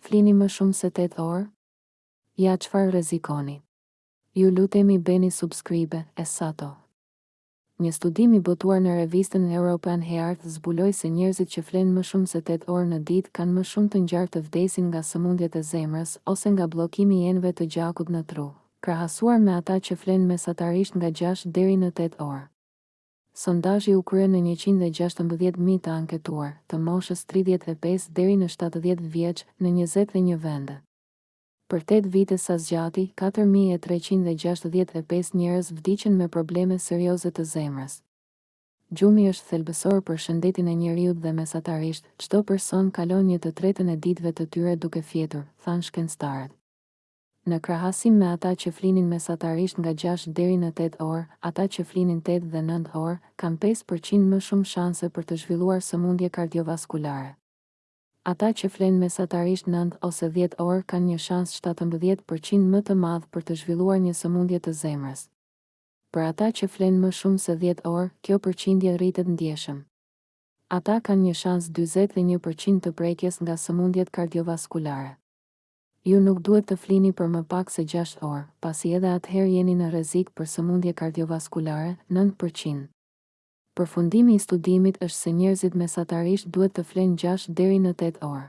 Flini më shumë se tetë orë? Ja çfarë rrezikoni. Ju lutemi bëni subscribe e sato. Një studim i botuar në revistën European Heart zbuloi se njerëzit që flenë më shumë se tetë orë në ditë kanë më shumë të ngjarë të vdesin nga sëmundjet e zemrës ose nga bllokimi i enëve të gjakut në tru, krahasuar me ata që flenë mesatarisht nga gjashtë deri në tetë orë. Sondazhi u krye në njëqind e gjashtëmbëdhjetë mijë të anketuar, të moshës tridhjetë e pesë deri në shtatëdhjetë vjeç, në njëzet e një vende. Për tetë vite sa zgjati, katër mijë e treqind e gjashtëdhjetë e pesë njerëz vdiqën me probleme serioze të zemrës. Gjumi është thelbësor për shëndetin e njeriut dhe mesatarisht, çdo person kalon një të tretën e ditëve të tyre duke fjetur, thanë shkencëtarët. Në krahasim me ata që flinin mesatarisht nga gjashtë deri në tetë orë, ata që flinin tetë dhe nëntë orë, kanë pesë për qind më shumë shanse për të zhvilluar sëmundje kardiovaskulare. Ata që flenë mesatarisht nëntë ose dhjetë orë kanë një shans shtatëmbëdhjetë për qind më të madh për të zhvilluar një sëmundje të zemrës. Për ata që flenë më shumë se dhjetë orë, kjo përqindje rritet ndjeshëm. Ata kanë një shans dyzet e një për qind të prekjes nga sëmundjet kardiovaskulare. Ju nuk duhet të flini për më pak se gjashtë orë, pasi edhe atëherë jeni në rrezik për sëmundje kardiovaskulare, nëntë për qind. Përfundimi i studimit është se njerëzit mesatarisht duhet të flenë gjashtë deri në tetë orë.